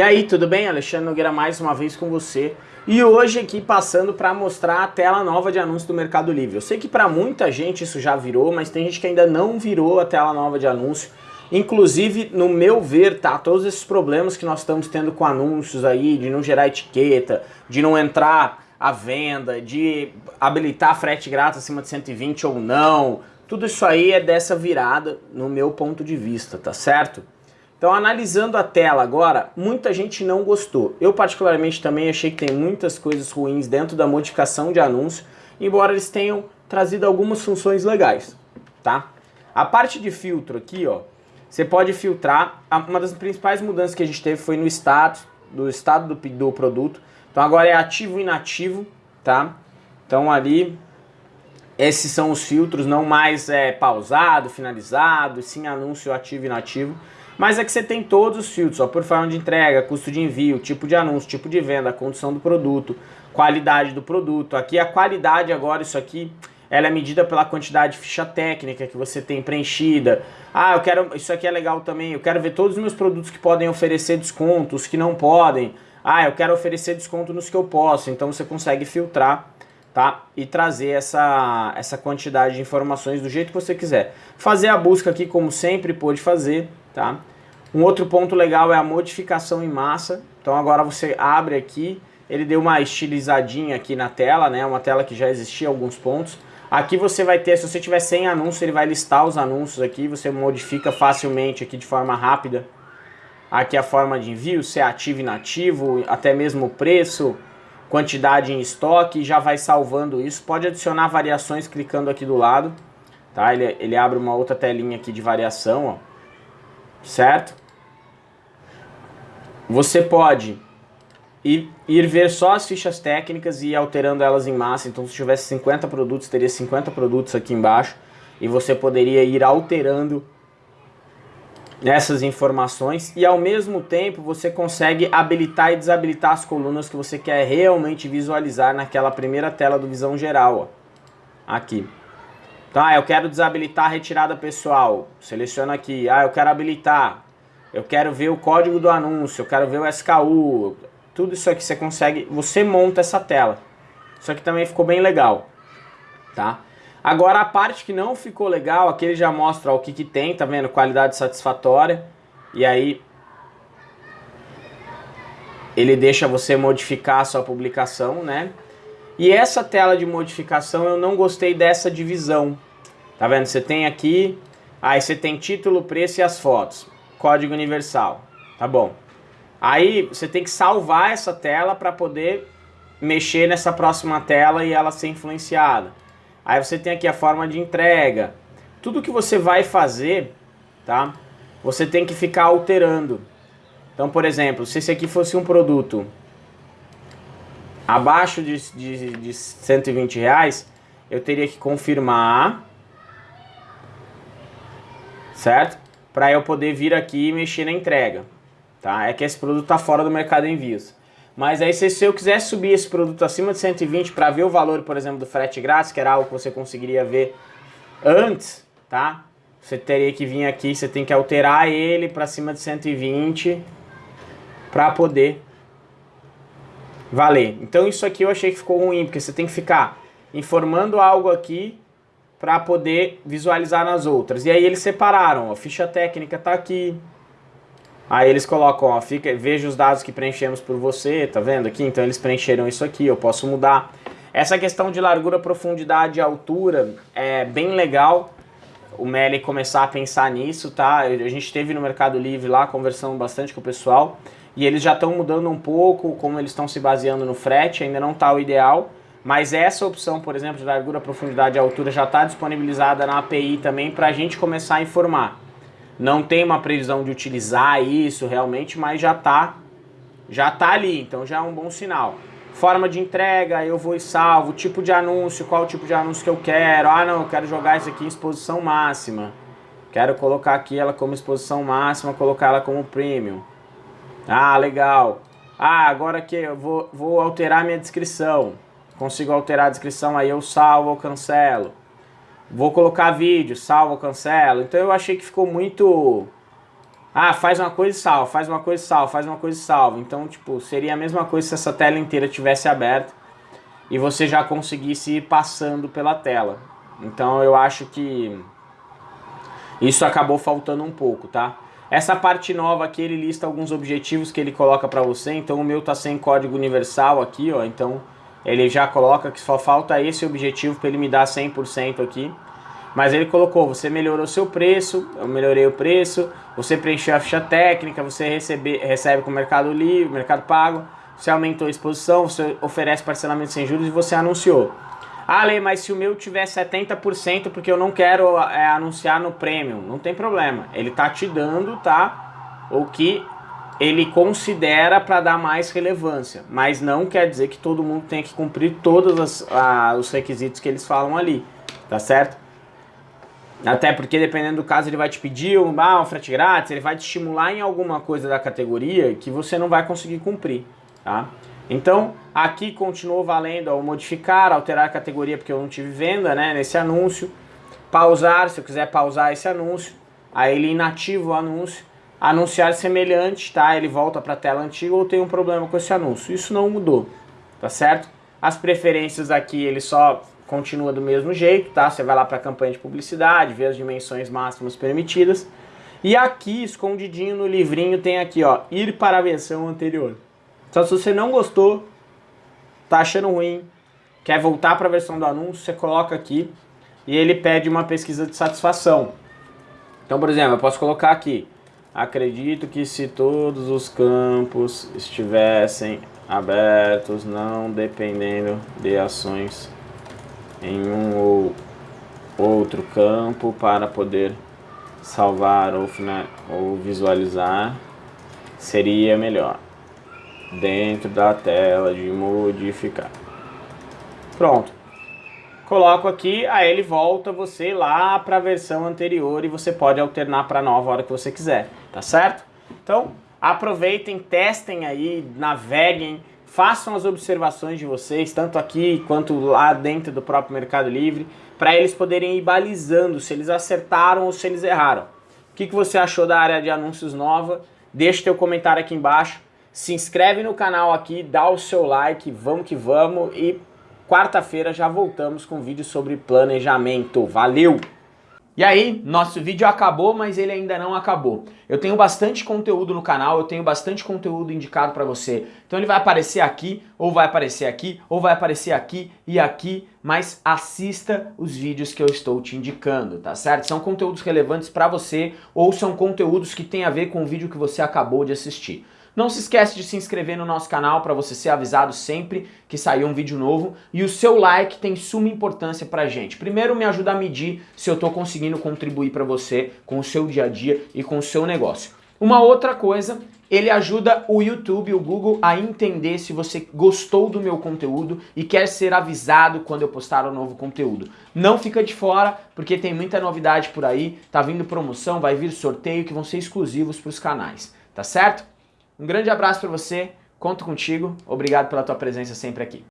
E aí, tudo bem? Alexandre Nogueira mais uma vez com você. E hoje aqui passando para mostrar a tela nova de anúncio do Mercado Livre. Eu sei que para muita gente isso já virou, mas tem gente que ainda não virou a tela nova de anúncio. Inclusive, no meu ver, tá, todos esses problemas que nós estamos tendo com anúncios aí, de não gerar etiqueta, de não entrar à venda, de habilitar frete grátis acima de 120 ou não, tudo isso aí é dessa virada no meu ponto de vista, tá certo? Então, analisando a tela agora, muita gente não gostou. Eu, particularmente, também achei que tem muitas coisas ruins dentro da modificação de anúncio, embora eles tenham trazido algumas funções legais, tá? A parte de filtro aqui, ó, você pode filtrar. Uma das principais mudanças que a gente teve foi no status, do estado do, do produto. Então, agora é ativo e inativo, tá? Então, ali, esses são os filtros, não mais é pausado, finalizado, sim anúncio ativo e inativo. Mas é que você tem todos os filtros, ó, por forma de entrega, custo de envio, tipo de anúncio, tipo de venda, condição do produto, qualidade do produto. Aqui a qualidade agora, isso aqui, ela é medida pela quantidade de ficha técnica que você tem preenchida. Ah, eu quero, isso aqui é legal também, eu quero ver todos os meus produtos que podem oferecer descontos, que não podem. Ah, eu quero oferecer desconto nos que eu posso. Então você consegue filtrar tá? E trazer essa, essa quantidade de informações do jeito que você quiser. Fazer a busca aqui como sempre pode fazer, tá? Um outro ponto legal é a modificação em massa. Então agora você abre aqui, ele deu uma estilizadinha aqui na tela, né? Uma tela que já existia alguns pontos. Aqui você vai ter, se você tiver sem anúncio, ele vai listar os anúncios aqui, você modifica facilmente aqui de forma rápida. Aqui a forma de envio, se é ativo e inativo, até mesmo o preço, quantidade em estoque, já vai salvando isso. Pode adicionar variações clicando aqui do lado, tá? Ele, ele abre uma outra telinha aqui de variação, ó. Certo? Você pode ir, ver só as fichas técnicas e ir alterando elas em massa. Então, se tivesse 50 produtos, teria 50 produtos aqui embaixo. E você poderia ir alterando nessas informações e ao mesmo tempo você consegue habilitar e desabilitar as colunas que você quer realmente visualizar naquela primeira tela do visão geral, ó. aqui. Ah, eu quero desabilitar a retirada pessoal, seleciona aqui, ah, eu quero habilitar, eu quero ver o código do anúncio, eu quero ver o SKU, tudo isso aqui você consegue, você monta essa tela. Isso aqui também ficou bem legal, tá? Agora a parte que não ficou legal, aqui ele já mostra ó, o que, que tem, tá vendo? Qualidade satisfatória. E aí ele deixa você modificar a sua publicação, né? E essa tela de modificação eu não gostei dessa divisão. Tá vendo? Você tem aqui, aí você tem título, preço e as fotos. Código universal. Tá bom. Aí você tem que salvar essa tela para poder mexer nessa próxima tela e ela ser influenciada. Aí você tem aqui a forma de entrega. Tudo que você vai fazer, tá? Você tem que ficar alterando. Então, por exemplo, se esse aqui fosse um produto abaixo de, de, de 120 reais, eu teria que confirmar, certo? Para eu poder vir aqui e mexer na entrega, tá? É que esse produto está fora do mercado envios. Mas aí se, se eu quiser subir esse produto acima de 120 para ver o valor, por exemplo, do frete grátis, que era algo que você conseguiria ver antes, tá? Você teria que vir aqui, você tem que alterar ele para cima de 120 para poder valer. Então isso aqui eu achei que ficou ruim, porque você tem que ficar informando algo aqui para poder visualizar nas outras. E aí eles separaram, a ficha técnica está aqui, Aí eles colocam, ó, fica, veja os dados que preenchemos por você, tá vendo aqui? Então eles preencheram isso aqui, eu posso mudar. Essa questão de largura, profundidade e altura é bem legal o Meli começar a pensar nisso, tá? A gente teve no Mercado Livre lá conversando bastante com o pessoal e eles já estão mudando um pouco como eles estão se baseando no frete, ainda não está o ideal, mas essa opção, por exemplo, de largura, profundidade e altura já está disponibilizada na API também para a gente começar a informar. Não tem uma previsão de utilizar isso realmente, mas já está já tá ali, então já é um bom sinal. Forma de entrega, eu vou e salvo, tipo de anúncio, qual tipo de anúncio que eu quero. Ah, não, eu quero jogar isso aqui em exposição máxima. Quero colocar aqui ela como exposição máxima, colocar ela como premium. Ah, legal. Ah, agora que eu vou, vou alterar minha descrição. Consigo alterar a descrição, aí eu salvo ou cancelo. Vou colocar vídeo, salvo, cancelo. Então eu achei que ficou muito Ah, faz uma coisa e salva, faz uma coisa e salva, faz uma coisa e salva. Então, tipo, seria a mesma coisa se essa tela inteira tivesse aberta e você já conseguisse ir passando pela tela. Então eu acho que isso acabou faltando um pouco, tá? Essa parte nova aqui, ele lista alguns objetivos que ele coloca para você, então o meu tá sem código universal aqui, ó, então ele já coloca que só falta esse objetivo para ele me dar 100% aqui. Mas ele colocou, você melhorou seu preço, eu melhorei o preço, você preencheu a ficha técnica, você recebe, recebe com o Mercado Livre, Mercado Pago, você aumentou a exposição, você oferece parcelamento sem juros e você anunciou. Ah, Lê, mas se o meu tiver 70% porque eu não quero é, anunciar no Premium, não tem problema. Ele tá te dando, tá? O que ele considera para dar mais relevância, mas não quer dizer que todo mundo tem que cumprir todos os requisitos que eles falam ali, tá certo? Até porque dependendo do caso ele vai te pedir um, ah, um frete grátis, ele vai te estimular em alguma coisa da categoria que você não vai conseguir cumprir, tá? Então, aqui continuou valendo ao modificar, alterar a categoria porque eu não tive venda, né, nesse anúncio. Pausar, se eu quiser pausar esse anúncio, aí ele inativa o anúncio. Anunciar semelhante, tá, ele volta para a tela antiga ou tem um problema com esse anúncio. Isso não mudou, tá certo? As preferências aqui, ele só continua do mesmo jeito, tá? Você vai lá para a campanha de publicidade, vê as dimensões máximas permitidas. E aqui, escondidinho no livrinho, tem aqui, ó, ir para a versão anterior. Então se você não gostou, tá achando ruim, quer voltar para a versão do anúncio, você coloca aqui e ele pede uma pesquisa de satisfação. Então, por exemplo, eu posso colocar aqui, acredito que se todos os campos estivessem abertos, não dependendo de ações em um ou outro campo para poder salvar ou, ou visualizar, seria melhor dentro da tela de modificar. Pronto. Coloco aqui, aí ele volta você lá para a versão anterior e você pode alternar para a nova hora que você quiser, tá certo? Então, aproveitem, testem aí, naveguem, façam as observações de vocês, tanto aqui quanto lá dentro do próprio Mercado Livre, para eles poderem ir balizando se eles acertaram ou se eles erraram. O que, que você achou da área de anúncios nova? Deixe teu comentário aqui embaixo se inscreve no canal aqui, dá o seu like, vamos que vamos e quarta-feira já voltamos com vídeo sobre planejamento. Valeu! E aí, nosso vídeo acabou, mas ele ainda não acabou. Eu tenho bastante conteúdo no canal, eu tenho bastante conteúdo indicado para você. Então ele vai aparecer aqui, ou vai aparecer aqui, ou vai aparecer aqui e aqui, mas assista os vídeos que eu estou te indicando, tá certo? São conteúdos relevantes para você, ou são conteúdos que têm a ver com o vídeo que você acabou de assistir. Não se esquece de se inscrever no nosso canal para você ser avisado sempre que sair um vídeo novo. E o seu like tem suma importância pra gente. Primeiro me ajuda a medir se eu estou conseguindo contribuir para você com o seu dia a dia e com o seu negócio. Uma outra coisa, ele ajuda o YouTube, o Google a entender se você gostou do meu conteúdo e quer ser avisado quando eu postar um novo conteúdo. Não fica de fora, porque tem muita novidade por aí, tá vindo promoção, vai vir sorteio que vão ser exclusivos para os canais, tá certo? Um grande abraço para você, conto contigo, obrigado pela tua presença sempre aqui.